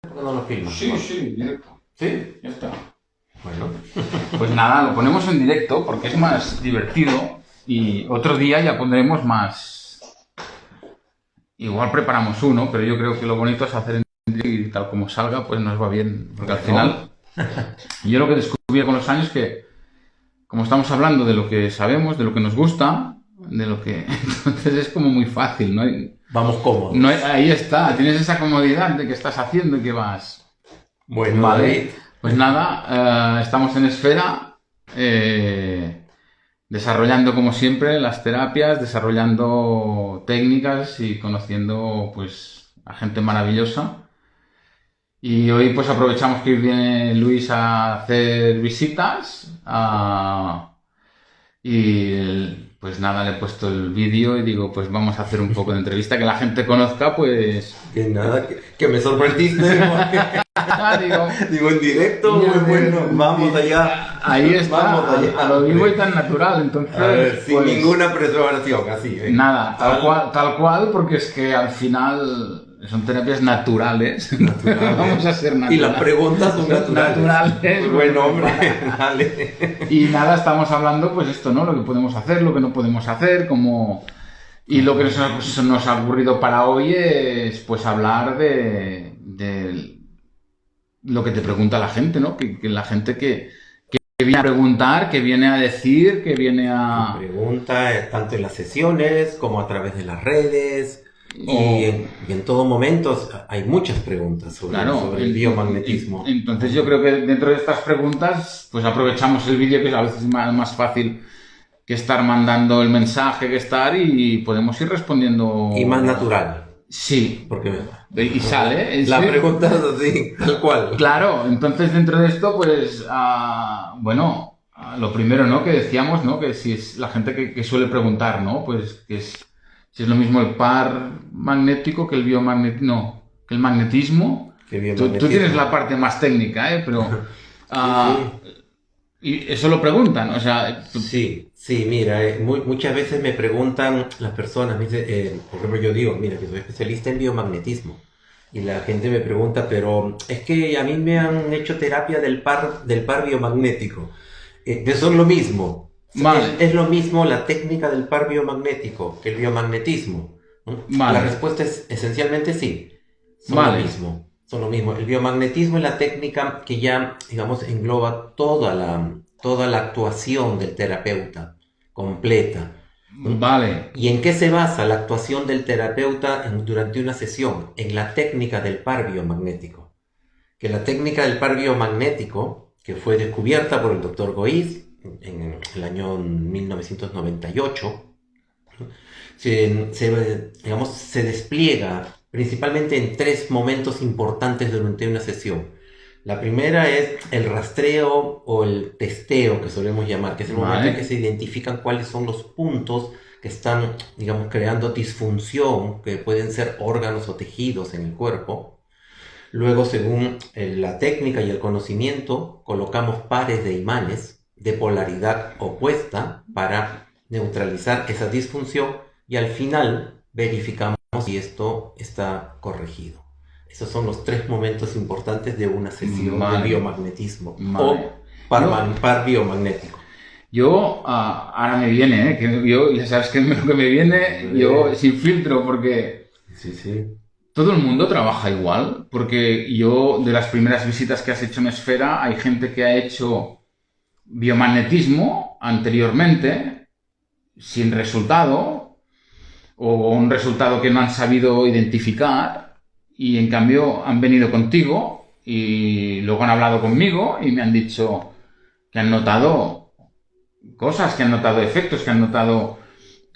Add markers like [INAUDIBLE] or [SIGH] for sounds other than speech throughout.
¿Por qué no lo filmas? Sí, sí, directo. ¿Sí? Ya está. Bueno. [LAUGHS] Pues nada, lo ponemos en directo porque es más divertido y otro día ya pondremos más... Igual preparamos uno, pero yo creo que lo bonito es hacer en directo y tal como salga, pues nos va bien. Porque al final, [LAUGHS] yo lo que descubrí con los años es que, como estamos hablando de lo que sabemos, de lo que nos gusta, de lo que... [LAUGHS] Entonces es como muy fácil, ¿no? Vamos cómodos. no ahí está, tienes esa comodidad de que estás haciendo y que vas... Bueno, David, pues nada, eh, estamos en Esfera, eh, desarrollando como siempre las terapias, desarrollando técnicas y conociendo pues a gente maravillosa. Y hoy pues aprovechamos que viene Luis a hacer visitas a- y el- pues nada, le he puesto el vídeo y digo pues vamos a hacer un poco de entrevista que la gente conozca pues... que nada, que, que me sorprendiste. [LAUGHS] porque- digo, Digo, en directo, muy bueno. Vamos allá. Ahí está, Vamos allá. a lo vivo y tan natural, entonces... A ver, sin pues, ninguna preparación, así. ¿eh? Nada, Tal- cual, tal cual, porque es que al final son terapias [LAUGHS] naturales. Vamos a ser naturales. Y las preguntas son naturales. Naturales. Bueno, hombre, [LAUGHS] dale. Y nada, estamos hablando, pues esto, ¿no? Lo que podemos hacer, lo que no podemos hacer, como... Y lo que nos ha, pues, nos ha ocurrido para hoy es, pues, hablar de, de lo que te pregunta la gente, ¿no? Que, que la gente que, que viene a preguntar, que viene a decir, que viene a... Pregunta tanto en las sesiones como a través de las redes. Y, O- en, y en todo momento hay muchas preguntas sobre, Claro, sobre el en- biomagnetismo. en- Entonces yo creo que dentro de estas preguntas, pues aprovechamos el vídeo que es a veces más, más fácil que estar mandando el mensaje, que estar y podemos ir respondiendo. Y más natural. Sí. Porque Y sale. la sí. pregunta es así, tal cual. Claro, entonces dentro de esto, pues, ah, bueno, ah, lo primero, ¿no? Que decíamos, ¿no? Que si es la gente que, que suele preguntar, ¿no? Pues que es, si es lo mismo el par magnético que el biomagnetismo, no, que el magnetismo. Tú, tú tienes la parte más técnica, ¿eh? Pero... [LAUGHS] ah, Y eso lo preguntan, o sea... tú- Sí, sí, mira, eh, muy- muchas veces me preguntan las personas, me dicen, eh, por ejemplo, yo digo, mira, que soy especialista en biomagnetismo. Y la gente me pregunta, pero es que a mí me han hecho terapia del par, del par biomagnético. Eh, eso es lo mismo. Es, lo mismo la técnica del par biomagnético que el biomagnetismo. La respuesta es esencialmente sí. Son lo mismo. Son lo mismo. El biomagnetismo es la técnica que ya, digamos, engloba toda la, toda la actuación del terapeuta completa. Vale, ¿Y en qué se basa la actuación del terapeuta en- durante una sesión? En la técnica del par biomagnético. Que la técnica del par biomagnético, que fue descubierta por el doctor Goiz en el año 1998, se, se, digamos, se despliega principalmente en tres momentos importantes durante una sesión. La primera es el rastreo o el testeo, que solemos llamar, que es el momento Vale. en que se identifican cuáles son los puntos que están, digamos, creando disfunción, que pueden ser órganos o tejidos en el cuerpo. Luego, según eh, la técnica y el conocimiento, colocamos pares de imanes de polaridad opuesta para neutralizar esa disfunción y al final verificamos si esto está corregido. Esos son los tres momentos importantes de una sesión Vale. de biomagnetismo Vale. o par, Yo- man- par biomagnético. yo ah, ahora me viene, ¿eh? Que yo, ya sabes que [LAUGHS] lo que me viene, yo sin filtro, porque Sí, sí. todo el mundo trabaja igual, porque yo de las primeras visitas que has hecho en Esfera, hay gente que ha hecho biomagnetismo anteriormente, sin resultado, o un resultado que no han sabido identificar, y en cambio han venido contigo y luego han hablado conmigo y me han dicho que han notado cosas, que han notado efectos, que han notado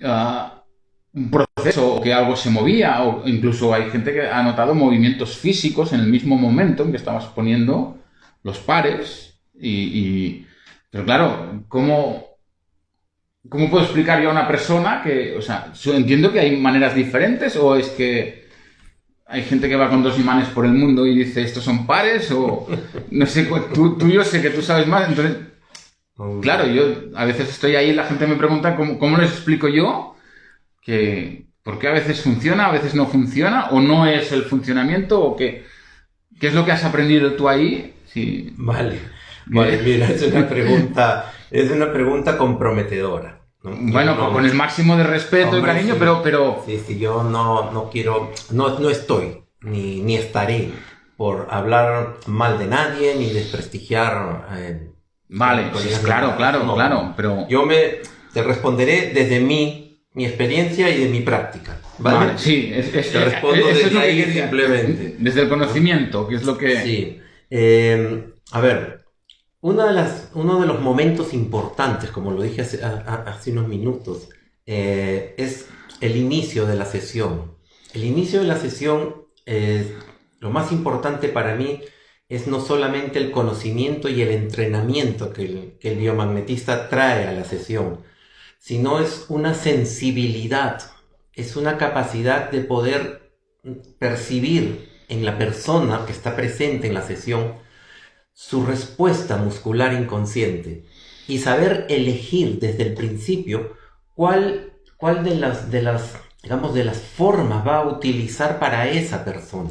ah, un proceso, o que algo se movía, o incluso hay gente que ha notado movimientos físicos en el mismo momento en que estabas poniendo los pares. Y, y- pero claro, ¿cómo, ¿cómo puedo explicar yo a una persona que, o sea, entiendo que hay maneras diferentes o es que hay gente que va con dos imanes por el mundo y dice estos son pares o [LAUGHS] no sé, tú, tú yo sé que tú sabes más, entonces Claro, yo a veces estoy ahí y la gente me pregunta cómo, cómo les explico yo que por qué a veces funciona, a veces no funciona, o no es el funcionamiento, o que ¿Qué es lo que has aprendido tú ahí? Sí. Vale. Vale, [LAUGHS] mira, es una pregunta, es una pregunta comprometedora. Bueno, con el máximo de respeto y cariño, pero, pero... Sí, sí, yo no, no quiero, no, no estoy, ni, ni estaré por hablar mal de nadie, ni desprestigiar... Eh, vale, claro, claro, claro, pero... Yo me, te responderé desde mi, mi experiencia y de mi práctica. ¿vale? sí, es, te respondo desde ahí simplemente. Desde el conocimiento, que es lo que... Sí. Eh, a ver, una de las, uno de los momentos importantes, como lo dije hace, unos minutos, eh, es el inicio de la sesión. El inicio de la sesión, lo más importante para mí es no solamente el conocimiento y el entrenamiento que el, que el biomagnetista trae a la sesión, sino es una sensibilidad, es una capacidad de poder percibir en la persona que está presente en la sesión su respuesta muscular inconsciente y saber elegir desde el principio cuál, cuál de, las, de, las, digamos, de las formas va a utilizar para esa persona.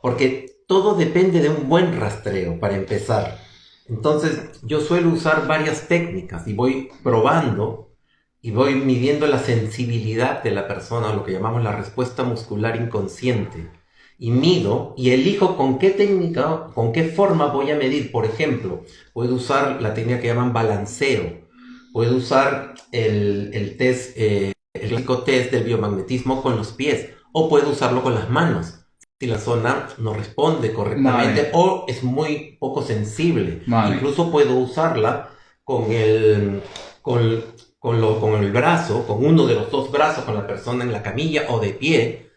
Porque todo depende de un buen rastreo para empezar. Entonces yo suelo usar varias técnicas y voy probando y voy midiendo la sensibilidad de la persona, lo que llamamos la respuesta muscular inconsciente y mido y elijo con qué técnica, con qué forma voy a medir. Por ejemplo, puedo usar la técnica que llaman balanceo, puedo usar el, el test, eh, el test del biomagnetismo con los pies, o puedo usarlo con las manos. Si la zona no responde correctamente o es muy poco sensible. Incluso puedo usarla con el, con, con, lo, con el brazo, con uno de los dos brazos, con la persona en la camilla o de pie,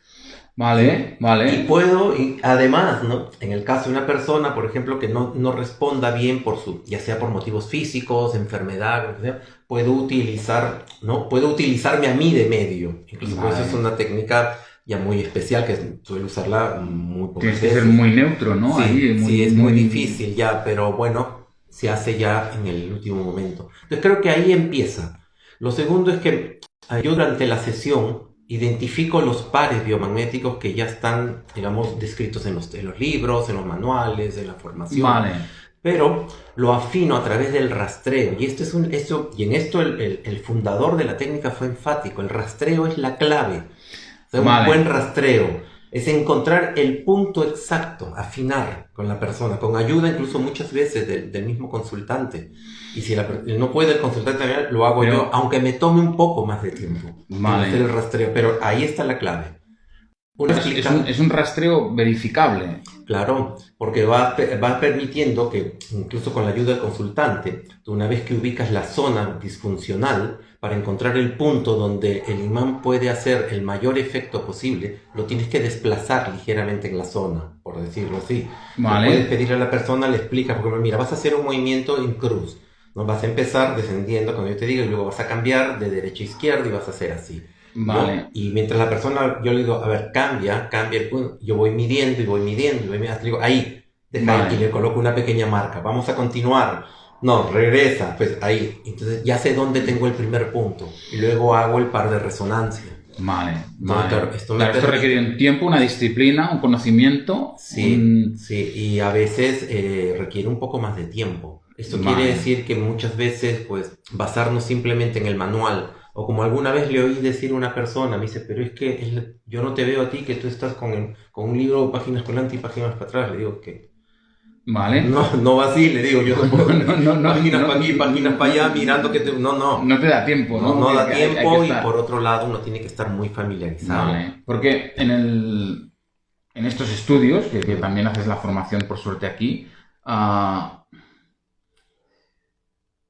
Vale, vale. Y puedo, y además, ¿no? En el caso de una persona, por ejemplo, que no, no responda bien por su, ya sea por motivos físicos, enfermedad, puedo utilizar, ¿no? Puedo utilizarme a mí de medio. Incluso eso es una técnica ya muy especial que suelo usarla muy Tienes que ser muy neutro, ¿no? Sí, sí es muy... muy difícil ya, pero bueno, se hace ya en el último momento. Entonces creo que ahí empieza. Lo segundo es que yo durante la sesión identifico los pares biomagnéticos que ya están, digamos, descritos en los, los libros, en los manuales, en la formación. Vale. Pero lo afino a través del rastreo. Y, esto es un, esto, y en esto el, el, fundador de la técnica fue enfático. El rastreo es la clave. un buen rastreo es encontrar el punto exacto, afinar con la persona, con ayuda incluso muchas veces del, mismo consultante. Y si no puede el consultante, lo hago yo, aunque me tome un poco más de tiempo. Vale. el rastreo, pero ahí está la clave. Es, un, rastreo verificable. Claro, porque va, va permitiendo que, incluso con la ayuda del consultante, una vez que ubicas la zona disfuncional, para encontrar el punto donde el imán puede hacer el mayor efecto posible, lo tienes que desplazar ligeramente en la zona, por decirlo así. Vale. Puedes pedirle a la persona, le explicas, porque mira, vas a hacer un movimiento en cruz. ¿no? Vas a empezar descendiendo, cuando yo te digo, y luego vas a cambiar de derecha a izquierda y vas a hacer así. Vale. Y mientras la persona, yo le digo, a ver, cambia, cambia el punto, yo voy midiendo y voy midiendo y voy midiendo, digo, ahí, deja y le coloco una pequeña marca, vamos a continuar. No, regresa, pues ahí. Entonces ya sé dónde tengo el primer punto y luego hago el par de resonancia. Vale, vale. esto, requiere un tiempo, una disciplina, un conocimiento. Sí, sí, y a veces eh, requiere un poco más de tiempo. Esto quiere decir que muchas veces, pues, basarnos simplemente en el manual o como alguna vez le oí decir a una persona, me dice, pero es que yo no te veo a ti que tú estás con, con un libro páginas por delante y páginas para atrás. Le digo que... Vale. No, no va así, le digo yo. [LAUGHS] no, no, no, páginas para aquí, páginas para allá, mirando que te... No, no. No te da tiempo, ¿no? No, da tiempo y por otro lado uno tiene que estar muy familiarizado. Vale. Porque en, el, en estos estudios, que, también haces la formación por suerte aquí, uh,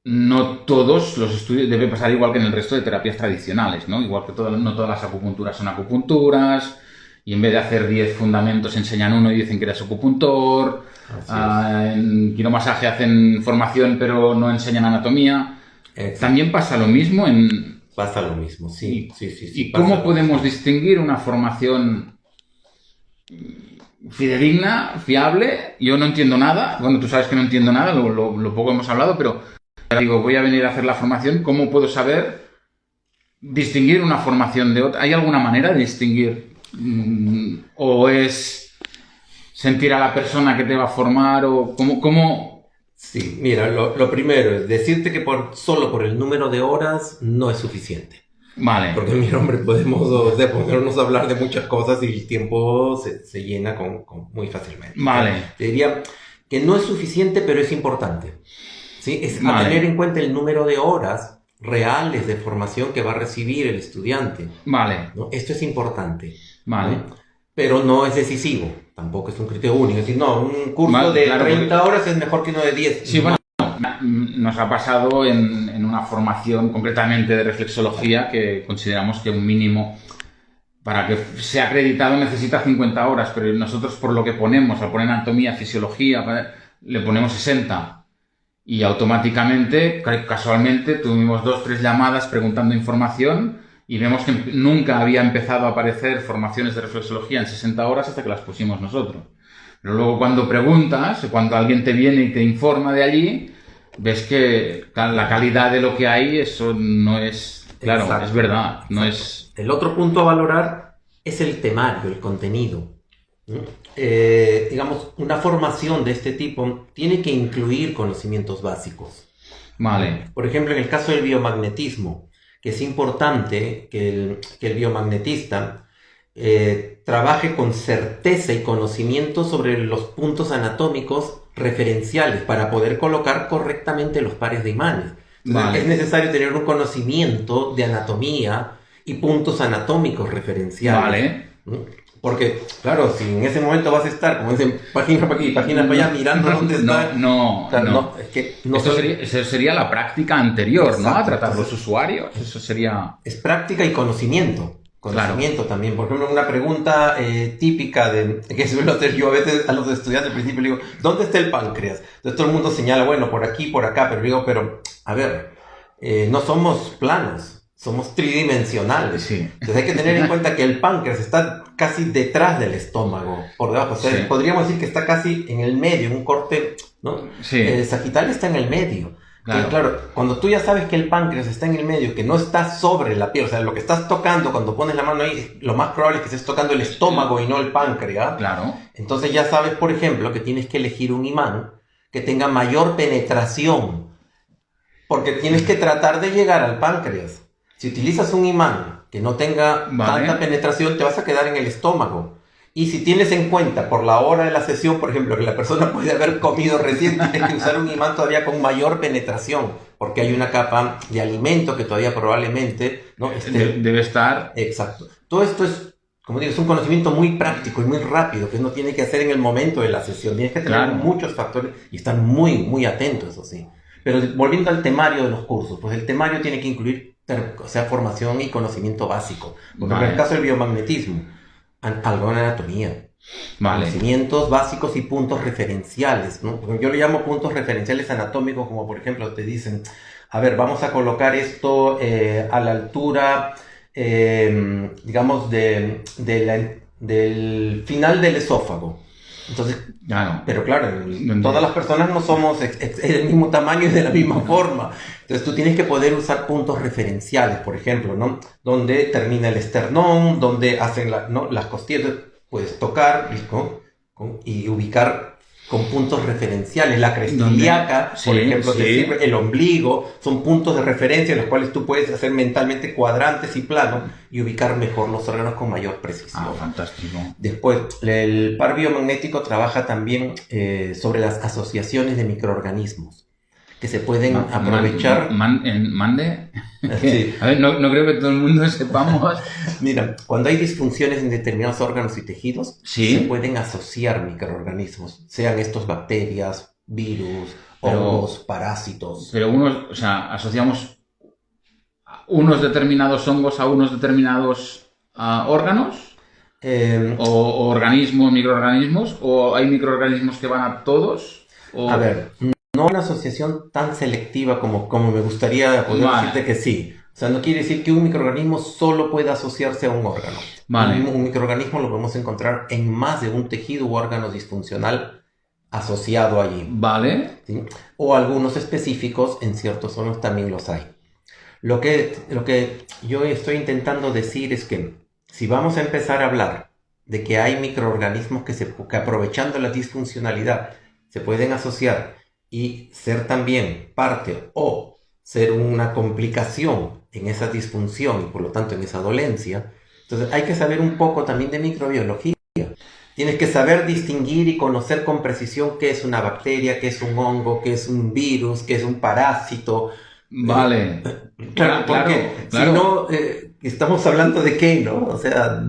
no todos los estudios, debe pasar igual que en el resto de terapias tradicionales, ¿no? Igual que no todas las acupunturas son acupunturas, y en vez de hacer 10 fundamentos enseñan uno y dicen que eres acupuntor, ah, en quiromasaje hacen formación pero no enseñan anatomía. También pasa lo mismo en... Pasa lo mismo, sí, sí, sí. sí ¿Y cómo podemos distinguir una formación fidedigna, fiable? Yo no entiendo nada, bueno, tú sabes que no entiendo nada, lo, lo poco hemos hablado, pero digo, voy a venir a hacer la formación, ¿cómo puedo saber distinguir una formación de otra? ¿Hay alguna manera de distinguir? Mm, ¿O es sentir a la persona que te va a formar o cómo... cómo... Sí, mira, lo, lo primero es decirte que por, solo por el número de horas no es suficiente. Vale. Porque, mira, hombre, podemos o sea, ponernos a hablar de muchas cosas y el tiempo se, se llena con, con muy fácilmente. Vale. Te diría que no es suficiente, pero es importante. ¿sí? Es a tener en cuenta el número de horas reales de formación que va a recibir el estudiante. Vale. ¿no? Esto es importante. Vale. ¿no? Pero no es decisivo. Tampoco es un criterio único. Es decir, no, un curso Vale, de claro, 30 horas es mejor que uno de 10. Sí, bueno, nos ha pasado en, en una formación concretamente de reflexología que consideramos que un mínimo para que sea acreditado necesita 50 horas, pero nosotros por lo que ponemos, al poner anatomía, fisiología, le ponemos 60. Y automáticamente, ca- casualmente, tuvimos dos, tres llamadas preguntando información y vemos que nunca había empezado a aparecer formaciones de reflexología en 60 horas hasta que las pusimos nosotros. Pero luego cuando preguntas, cuando alguien te viene y te informa de allí, ves que la calidad de lo que hay, eso no es, claro, Exacto. es verdad, no Exacto. es... El otro punto a valorar es el temario, el contenido. Eh, digamos, una formación de este tipo tiene que incluir conocimientos básicos. Vale, Por ejemplo, en el caso del biomagnetismo, que es importante que el, que el biomagnetista eh, trabaje con certeza y conocimiento sobre los puntos anatómicos referenciales para poder colocar correctamente los pares de imanes. Vale. Es necesario tener un conocimiento de anatomía y puntos anatómicos referenciales. vale. ¿no? Porque, claro, si en ese momento vas a estar, como dicen, página para aquí, página para allá, mirando dónde está. No, no, o sea, no. no, es que no Esto soy- sería, eso sería la práctica anterior, ¿no? A tratar los usuarios. Eso sería... es práctica y conocimiento. Conocimiento también. Por ejemplo, una pregunta eh, típica de, que suelo hacer yo a veces a los estudiantes al principio, le digo, ¿dónde está el páncreas? Entonces todo el mundo señala, bueno, por aquí, por acá, pero digo, pero, a ver, eh, no somos planos, somos tridimensionales. Sí. Entonces hay que tener en [LAUGHS] cuenta que el páncreas está casi detrás del estómago, por debajo. O sea, Sí. podríamos decir que está casi en el medio, un corte, ¿no? Sí. El sagital está en el medio. Claro. Claro. claro, cuando tú ya sabes que el páncreas está en el medio, que no está sobre la piel, o sea, lo que estás tocando cuando pones la mano ahí, lo más probable es que estés tocando el estómago y no el páncreas. Claro. Entonces ya sabes, por ejemplo, que tienes que elegir un imán que tenga mayor penetración, porque tienes que tratar de llegar al páncreas. Si utilizas un imán que no tenga Vale. tanta penetración, te vas a quedar en el estómago. Y si tienes en cuenta por la hora de la sesión, por ejemplo, que la persona [LAUGHS] puede haber comido recién, tienes que usar un imán todavía con mayor penetración, porque hay una capa de alimento que todavía probablemente no De- debe estar... Exacto. Todo esto es, como digo, es un conocimiento muy práctico y muy rápido que uno tiene que hacer en el momento de la sesión. Tienes que tener Claro. muchos factores y estar muy, muy atento, eso sí. Pero volviendo al temario de los cursos, pues el temario tiene que incluir, o sea, formación y conocimiento básico. Por ejemplo, Vale. en el caso del biomagnetismo, algo de anatomía. Vale. Conocimientos básicos y puntos referenciales, ¿no? Porque Yo le llamo puntos referenciales anatómicos, como por ejemplo te dicen, a ver, vamos a colocar esto eh, a la altura, eh, digamos, de, de la- del final del esófago. Entonces, Claro. pero claro, todas las personas no somos del mismo tamaño y de la misma forma. Entonces tú tienes que poder usar puntos referenciales, por ejemplo, ¿no? Donde termina el esternón, donde hacen la- ¿no? las costillas. Puedes tocar con- y ubicar con puntos referenciales. La cresta Donde- ilíaca, por sí, ejemplo, sí. sirve, el ombligo, son puntos de referencia en los cuales tú puedes hacer mentalmente cuadrantes y planos y ubicar mejor los órganos con mayor precisión. Ah, fantástico. Después, el par biomagnético trabaja también eh, sobre las asociaciones de microorganismos que se pueden aprovechar. man- mande. [LAUGHS] Sí. A ver, no, no creo que todo el mundo [LAUGHS] sepamos. Mira, cuando hay disfunciones en determinados órganos y tejidos, Sí. se pueden asociar microorganismos, sean estos bacterias, virus, hongos, parásitos. Pero unos, o sea, asociamos unos determinados hongos a unos determinados ah, órganos Eh, o, o organismos, microorganismos, o hay microorganismos que van a todos. O... A ver, no una asociación tan selectiva como, como me gustaría poder Vale. decirte que sí. O sea, no quiere decir que un microorganismo solo pueda asociarse a un órgano. Vale. Un, un microorganismo lo podemos encontrar en más de un tejido u órgano disfuncional asociado allí. Vale. ¿sí? O algunos específicos en ciertos órganos también los hay. Lo que, lo que yo estoy intentando decir es que si vamos a empezar a hablar de que hay microorganismos que, se, que aprovechando la disfuncionalidad se pueden asociar y ser también parte o ser una complicación en esa disfunción y por lo tanto en esa dolencia. Entonces hay que saber un poco también de microbiología. Tienes que saber distinguir y conocer con precisión qué es una bacteria, qué es un hongo, qué es un virus, qué es un parásito. Vale. Claro, porque si no, eh, estamos hablando de qué, ¿no? O sea,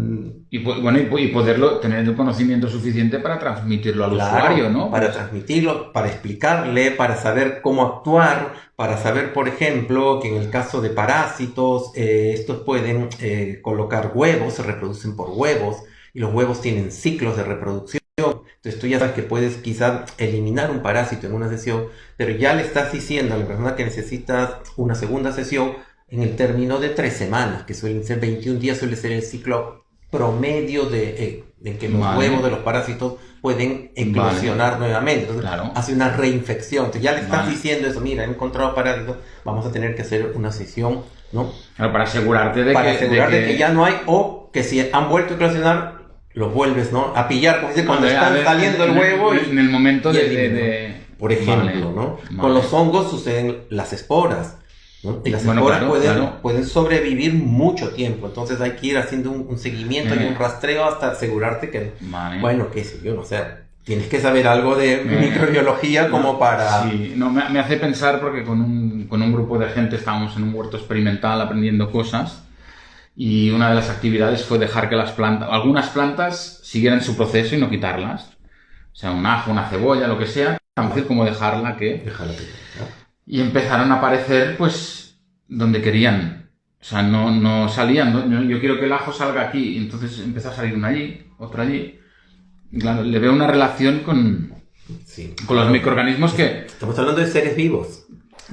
y, bueno, y, poderlo, tener el conocimiento suficiente para transmitirlo al usuario, ¿no? Para transmitirlo, para explicarle, para saber cómo actuar, para saber, por ejemplo, que en el caso de parásitos, eh, estos pueden eh, colocar huevos, se reproducen por huevos, y los huevos tienen ciclos de reproducción. Entonces tú ya sabes que puedes quizás eliminar un parásito en una sesión, pero ya le estás diciendo a la persona que necesita una segunda sesión en el término de tres semanas, que suelen ser 21 días, suele ser el ciclo promedio de, eh, que los huevos de los parásitos pueden eclosionar nuevamente. Entonces, hace una reinfección. Entonces, ya le estás diciendo eso, mira, he encontrado parásitos, vamos a tener que hacer una sesión, ¿no? para asegurarte de, para que, asegurarte de que... ya no hay, o que si han vuelto a eclosionar, los vuelves, ¿no? A pillar, como dice, cuando están saliendo el huevo. En, el momento de, Por ejemplo, ¿no? Con los hongos suceden las esporas. Y las esporas pueden, sobrevivir mucho tiempo, entonces hay que ir haciendo un, seguimiento y un rastreo hasta asegurarte que, bueno, qué sé yo, no sé, tienes que saber algo de microbiología como para... Sí, no, me, hace pensar porque con un, con un grupo de gente estábamos en un huerto experimental aprendiendo cosas y una de las actividades fue dejar que las plantas, algunas plantas siguieran su proceso y no quitarlas. O sea, un ajo, una cebolla, lo que sea, tan fácil como dejarla que... Dejarla que y empezaron a aparecer, pues, donde querían. O sea, no, no salían. yo quiero que el ajo salga aquí. Y entonces empezó a salir una allí, otra allí. Claro, le veo una relación con, con los microorganismos que... Estamos hablando de seres vivos.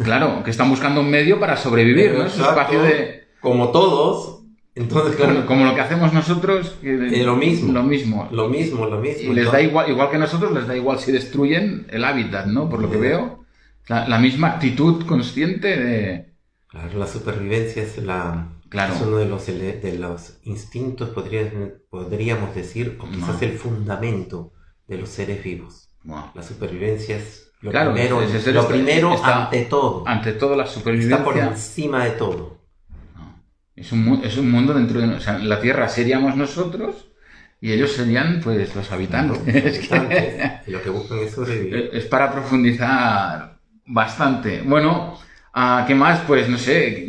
Claro, que están buscando un medio para sobrevivir, ¿no? Es un espacio de... Como todos. Entonces, claro, como, lo que hacemos nosotros, que lo mismo. Lo mismo. Lo mismo, lo mismo. Y les da igual, igual que nosotros, les da igual si destruyen el hábitat, ¿no? Por lo que veo. La, misma actitud consciente de... Claro, la supervivencia es, la, claro. uno de los, de los instintos, podríamos decir, o quizás el fundamento de los seres vivos. La supervivencia es lo primero, lo primero ante todo. Ante todo la supervivencia. Está por encima de todo. Es, un, es un mundo dentro de... O sea, la Tierra seríamos nosotros y ellos serían pues los habitantes. [LAUGHS] y lo que buscan es sobrevivir. Es para profundizar Bastante. Bueno, ah, ¿qué más? Pues no sé,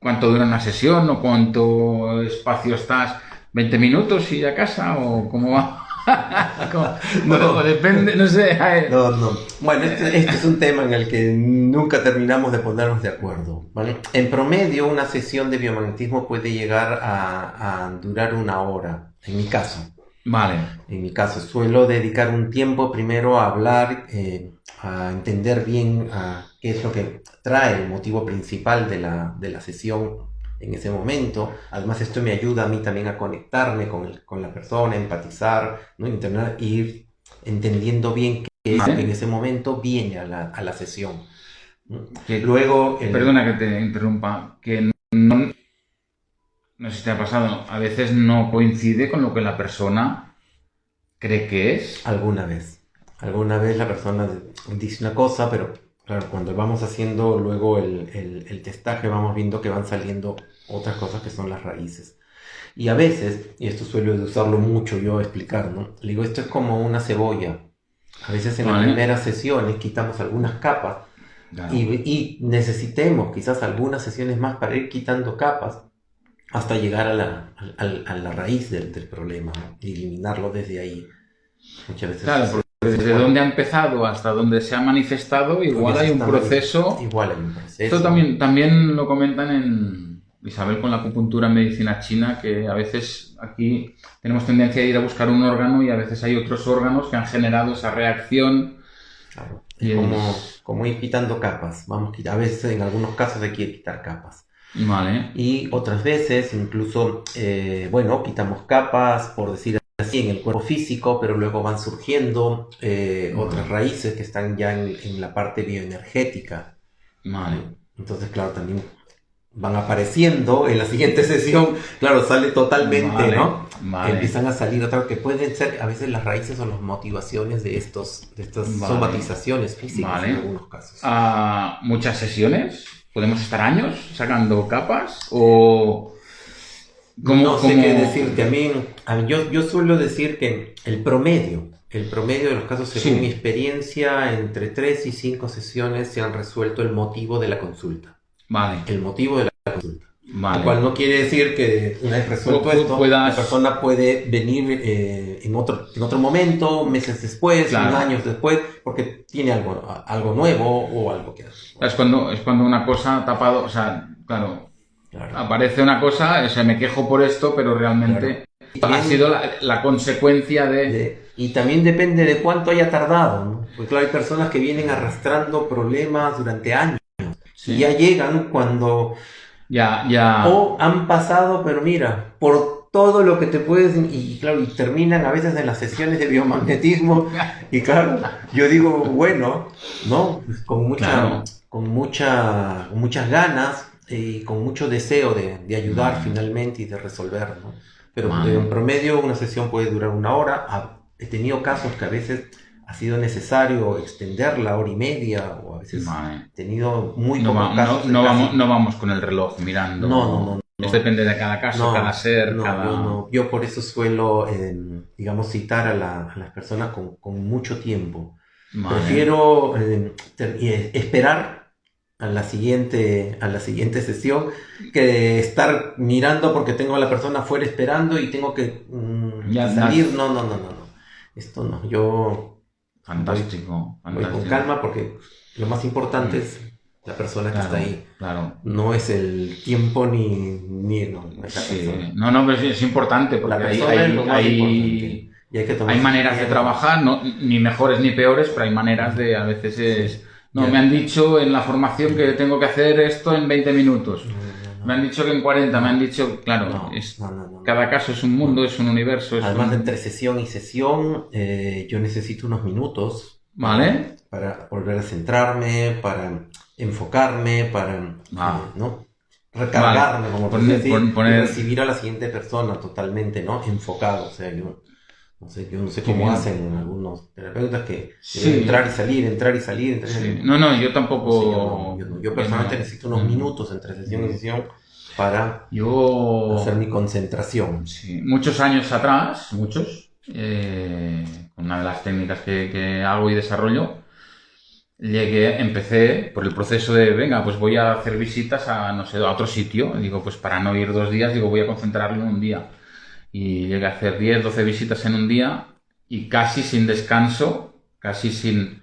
¿cuánto dura una sesión o cuánto espacio estás? ¿20 minutos y a casa o cómo va? [LAUGHS] no, depende, no sé. No, no. Bueno, este, este, es un tema en el que nunca terminamos de ponernos de acuerdo. ¿vale? En promedio, una sesión de biomagnetismo puede llegar a, durar una hora, en mi caso. Vale. En mi caso, suelo dedicar un tiempo primero a hablar. Eh, a entender bien qué es lo que trae el motivo principal de la, de la sesión en ese momento. Además, esto me ayuda a mí también a conectarme con, con la persona, empatizar, ¿no? Internar, ir entendiendo bien qué es en ese momento viene a la, a la sesión. Luego... Perdona que te interrumpa, que no, no sé si te ha pasado, a veces no coincide con lo que la persona cree que es. Alguna vez. Alguna vez la persona dice una cosa, pero claro, cuando vamos haciendo luego el, el, testaje vamos viendo que van saliendo otras cosas que son las raíces. Y a veces, y esto suelo usarlo mucho yo a explicar, ¿no? Le digo, esto es como una cebolla. A veces en las primeras sesiones quitamos algunas capas y, y, necesitemos quizás algunas sesiones más para ir quitando capas hasta llegar a la, a, la raíz del, del problema y eliminarlo desde ahí. Muchas veces desde dónde ha empezado hasta dónde se ha manifestado, igual hay un proceso. Igual hay un proceso. Esto también, también lo comentan en Isabel con la acupuntura en medicina china, que a veces aquí tenemos tendencia a ir a buscar un órgano y a veces hay otros órganos que han generado esa reacción. Claro. Y como, como ir quitando capas. Vamos, a veces en algunos casos hay que quitar capas. Vale. Y otras veces incluso, eh, bueno, quitamos capas, por decir así en el cuerpo físico, pero luego van surgiendo eh, otras raíces que están ya en, la parte bioenergética. Vale. Entonces, claro, también van apareciendo en la siguiente [LAUGHS] sesión, claro, sale totalmente, ¿no? que empiezan a salir otra que pueden ser a veces las raíces o las motivaciones de estos de estas somatizaciones físicas en algunos casos. Ah, muchas sesiones, podemos estar años sacando capas o no sé qué decirte. A mí, yo, yo suelo decir que el promedio, el promedio de los casos, según mi experiencia, entre 3 y 5 sesiones se han resuelto el motivo de la consulta. Vale. El motivo de la consulta. Lo cual no quiere decir que una vez resuelto esto, la persona puede venir eh, en, otro, en otro momento, meses después, años después, porque tiene algo, algo nuevo o algo que. Es cuando, es cuando una cosa tapado, o sea, claro, Aparece una cosa, o sea, me quejo por esto, pero realmente ha sido la, consecuencia de... Y también depende de cuánto haya tardado, ¿no? Porque claro, hay personas que vienen arrastrando problemas durante años y ya llegan cuando... Ya, ya... O han pasado, pero mira, por todo lo que te puedes... Y claro, y terminan a veces en las sesiones de biomagnetismo y claro, yo digo, bueno, ¿no? Con mucha... Con, mucha, con muchas ganas, y con mucho deseo de, de ayudar finalmente y de resolver, ¿no? Pero en promedio una sesión puede durar una hora. He tenido casos que a veces ha sido necesario extender la hora y media o a veces he tenido muy no pocos casos. No, vamos, no vamos con el reloj mirando. No, no, no. depende de cada caso, cada ser, cada... Yo, yo, por eso suelo, em, digamos, citar a, las personas con, con mucho tiempo. Prefiero em, esperar a la siguiente, a la siguiente sesión que estar mirando porque tengo a la persona afuera esperando y tengo que mm, salir. No, no, no, no, no. Esto no. Yo. Fantástico, voy, con calma porque lo más importante es la persona que está ahí. Claro. No es el tiempo ni. ni no, no, no, pero es, importante porque hay, hay, hay, maneras de trabajar, no, ni mejores ni peores, pero hay maneras de. A veces es no, me han dicho en la formación que tengo que hacer esto en 20 minutos. me han dicho que en 40, me han dicho, claro, cada caso es un mundo, es un universo. Además de entre sesión y sesión, eh, yo necesito unos minutos. ¿Vale? Para volver a centrarme, para enfocarme, para ah. eh, ¿no? recargarme, como poner, decir, poner... recibir a la siguiente persona totalmente, ¿no? Enfocado. O sea, yo no sé, yo no sé cómo hacen algunos terapeutas que entrar y salir, entrar y salir. No, no, yo tampoco. yo, personalmente necesito unos minutos entre sesión y sesión para yo... hacer mi concentración. Muchos años atrás, muchos, eh, una de las técnicas que, hago y desarrollo, llegué, empecé por el proceso de, venga, pues voy a hacer visitas a, no sé, a otro sitio. Digo, pues para no ir dos días, digo, voy a concentrarlo en un día y llegué a hacer 10, 12 visitas en un día y casi sin descanso, casi sin...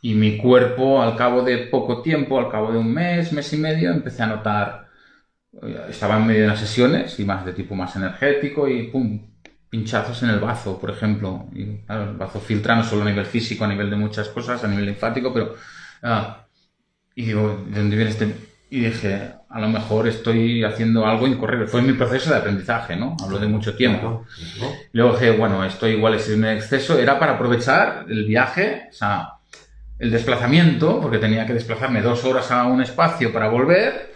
Y mi cuerpo al cabo de poco tiempo, al cabo de un mes, mes y medio, empecé a notar, eh, estaba en medio de las sesiones y más de tipo más energético y pum, pinchazos en el bazo, por ejemplo. Y, el bazo filtra no solo a nivel físico, a nivel de muchas cosas, a nivel linfático, pero... Ah, y digo, ¿de dónde viene este y dije, a lo mejor estoy haciendo algo incorrecto. Fue mi proceso de aprendizaje, ¿no? Hablo de mucho tiempo. Luego dije, bueno, esto igual es un exceso. Era para aprovechar el viaje, o sea, el desplazamiento, porque tenía que desplazarme dos horas a un espacio para volver.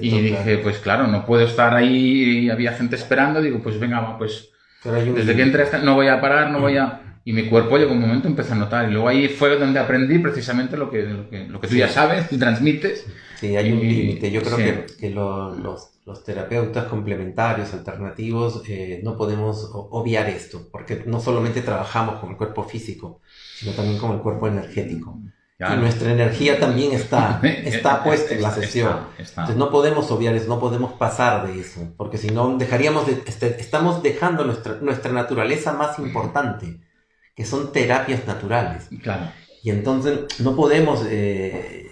Y, dije, pues claro, no puedo estar ahí y había gente esperando. Digo, pues venga, pues desde que entré no voy a parar, no voy a... Y mi cuerpo llegó un momento empecé a notar. Y luego ahí fue donde aprendí precisamente lo que, lo que, lo que tú ya sabes y transmites Sí, hay un límite. Yo creo que, que los, los, terapeutas complementarios, alternativos, eh, no podemos obviar esto, porque no solamente trabajamos con el cuerpo físico, sino también con el cuerpo energético. Y nuestra energía también está, [LAUGHS] está puesta en la sesión. Entonces no podemos obviar eso, no podemos pasar de eso, porque si no dejaríamos de, este, estamos dejando nuestra, nuestra naturaleza más importante, que son terapias naturales. Claro. Y entonces no podemos eh,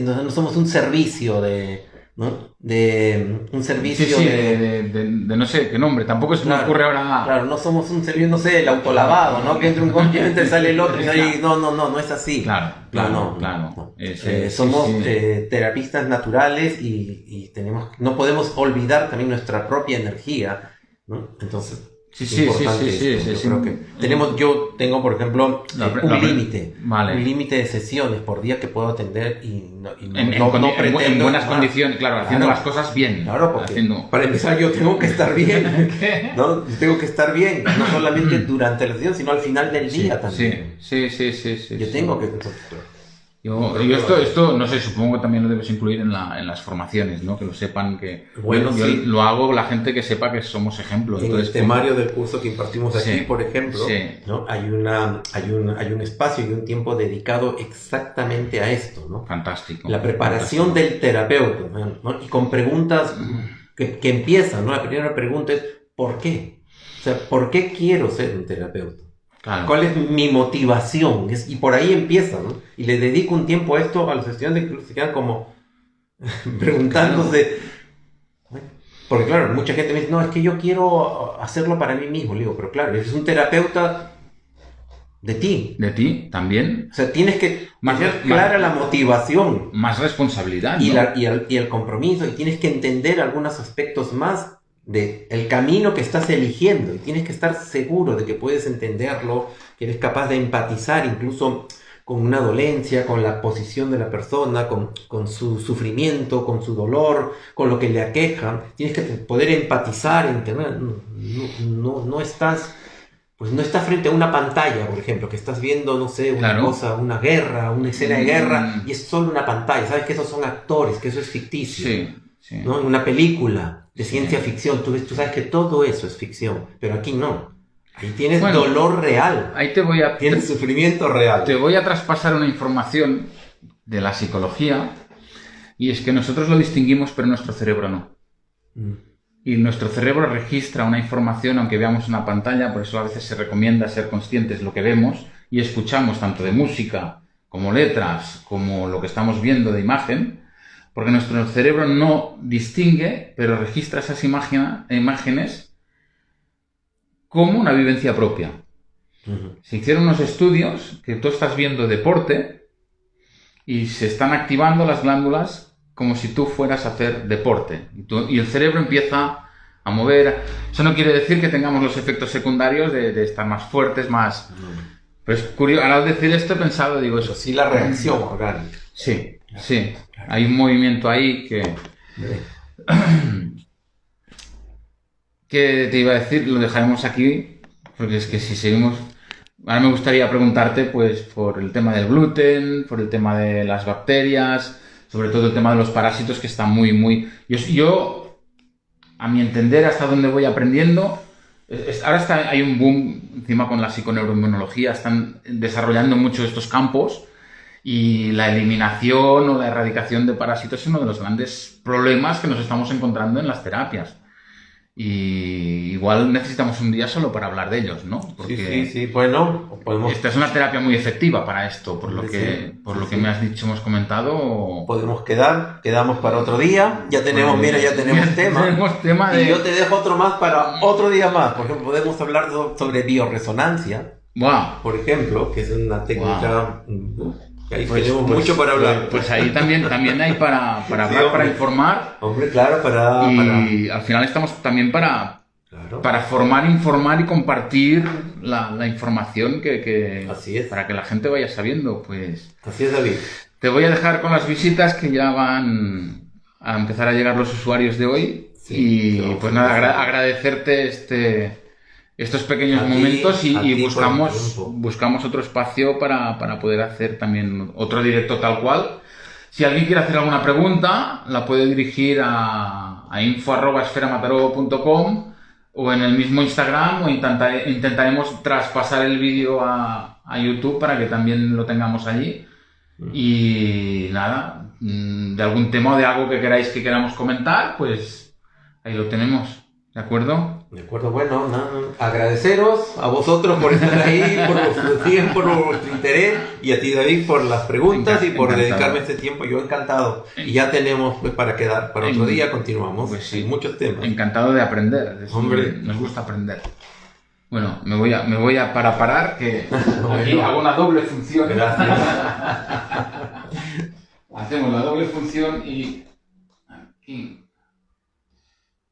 no, somos un servicio de, ¿no? De un servicio de, de, no sé qué nombre, tampoco se me ocurre ahora nada. Claro, no somos un servicio, no sé, el autolavado, ¿no? Que entra un continente, sale el otro y ahí, no, no, no, no es así. Claro, claro, claro. Eh, somos eh, terapistas naturales y, y, tenemos, no podemos olvidar también nuestra propia energía, ¿no? Entonces, Sí, sí, sí, sí, sí, creo que tenemos, yo tengo, por ejemplo, La eh, un límite, Vale. un límite de sesiones por día que puedo atender y no, y no- En, no- en buenas más. condiciones, claro, haciendo Claro. las cosas bien. Claro, porque Haciendo... para empezar yo tengo que estar bien, [LAUGHS] ¿no? Tengo que estar bien, no solamente [CLEARS THROAT] durante la sesión, sino al final del día también. sí, sí, sí, sí. Yo tengo que... Yo, yo esto, esto, no sé, supongo que también lo debes incluir en, la, en las formaciones, ¿no? Que lo sepan que... Bueno, yo, sí. lo hago la gente que sepa que somos ejemplos. En Entonces, el temario del curso que impartimos aquí, Sí, por ejemplo, sí. ¿no? hay, una, hay, un, hay un espacio y un tiempo dedicado exactamente a esto, ¿no? Fantástico. La preparación del terapeuta, ¿no? Y con preguntas que, que empiezan, ¿no? La primera pregunta es, ¿por qué? O sea, ¿por qué quiero ser un terapeuta? Claro. ¿Cuál es mi motivación? Es- y por ahí empieza, ¿no? Y le dedico un tiempo a esto a los estudiantes que se quedan como [LAUGHS] preguntándose. Porque claro, mucha gente me dice, no, es que yo quiero hacerlo para mí mismo. Le digo, pero claro, eres un terapeuta de ti. De ti también. O sea, tienes que Más- tener más- clara la motivación Más responsabilidad. y, ¿no? la- y el, y el compromiso y tienes que entender algunos aspectos más de el camino que estás eligiendo y tienes que estar seguro de que puedes entenderlo, que eres capaz de empatizar incluso con una dolencia, con la posición de la persona, con, con su sufrimiento, con su dolor, con lo que le aqueja. Tienes que poder empatizar, entender. No, no, no estás... Pues no estás frente a una pantalla, por ejemplo, que estás viendo, no sé, una Claro. cosa, una guerra, una escena de guerra, Mm. y es solo una pantalla. Sabes que esos son actores, que eso es ficticio. Sí, sí. ¿no? Una película de ciencia ficción, tú, ves, tú sabes que todo eso es ficción, pero aquí no. Ahí tienes Bueno, dolor real, Ahí te voy a... tienes sufrimiento real. Te voy a traspasar una información de la psicología y es que nosotros lo distinguimos pero nuestro cerebro no. Mm. Y nuestro cerebro registra una información aunque veamos una pantalla, por eso a veces se recomienda ser conscientes de lo que vemos y escuchamos tanto de música como letras, como lo que estamos viendo de imagen, porque nuestro cerebro no distingue, pero registra esas imágenes como una vivencia propia. Se hicieron unos estudios que tú estás viendo deporte y se están activando las glándulas como si tú fueras a hacer deporte. Y, tú- y el cerebro empieza a mover. Eso no quiere decir que tengamos los efectos secundarios de, de estar más fuertes, más... Pero es curioso, al decir esto he pensado, digo eso. sí la reacción orgánica. Sí, sí. Hay un movimiento ahí que... [CLEARS THROAT] que te iba a decir, lo dejaremos aquí, porque es que si seguimos... Ahora me gustaría preguntarte, pues, por el tema del gluten, por el tema de las bacterias, sobre todo el tema de los parásitos, que está muy, muy... Yo, yo a mi entender, hasta donde voy aprendiendo, ahora está, hay un boom encima con la psiconeuroinmunología, están desarrollando mucho estos campos y la eliminación o la erradicación de parásitos es uno de los grandes problemas que nos estamos encontrando en las terapias. Y igual necesitamos un día solo para hablar de ellos, ¿no? Porque Sí, sí, sí. Bueno, podemos, esta es una terapia muy efectiva para esto, por lo Sí, que, por sí, lo que me has dicho, hemos comentado. podemos quedar, quedamos para otro día. Ya tenemos, mira, ya tenemos [LAUGHS] tema. Tenemos tema de. Y yo te dejo otro más para otro día más. Por ejemplo, podemos hablar so- sobre bioresonancia, Buah, por ejemplo, que es una técnica ahí pues- tenemos pues- mucho para hablar. Pues, pues ahí también, también hay para, para Sí, hablar, para informar. Hombre, claro, para... Y al final estamos también para, Claro. para formar, informar y compartir la, la información que, que- Así es. para que la gente vaya sabiendo. Pues Así es, David. te voy a dejar con las visitas que ya van a empezar a llegar los usuarios de hoy. Sí, y pues nada, agra- agradecerte este, estos pequeños ti, momentos y, buscamos, buscamos otro espacio para, para poder hacer también otro directo tal cual. Si alguien quiere hacer alguna pregunta, la puede dirigir a, a info.esferamataró.com o en el mismo Instagram o intentare- intentaremos traspasar el vídeo a, a YouTube para que también lo tengamos allí. Y nada, mm, de algún tema o de algo que queráis que queramos comentar, pues ahí lo tenemos. ¿De acuerdo? De acuerdo, bueno, nada, agradeceros a vosotros por estar ahí, por vuestro tiempo, por vuestro interés y a ti David por las preguntas y por Encantado. dedicarme este tiempo. Yo encantado. Y ya tenemos pues para quedar para otro En- día, continuamos. pues sí. Hay muchos temas. Encantado de aprender. decir, Hombre. Nos gusta aprender. Bueno, me voy a, me voy a para parar, que [LAUGHS] aquí hago una doble función. Gracias. [LAUGHS] Hacemos la doble función y aquí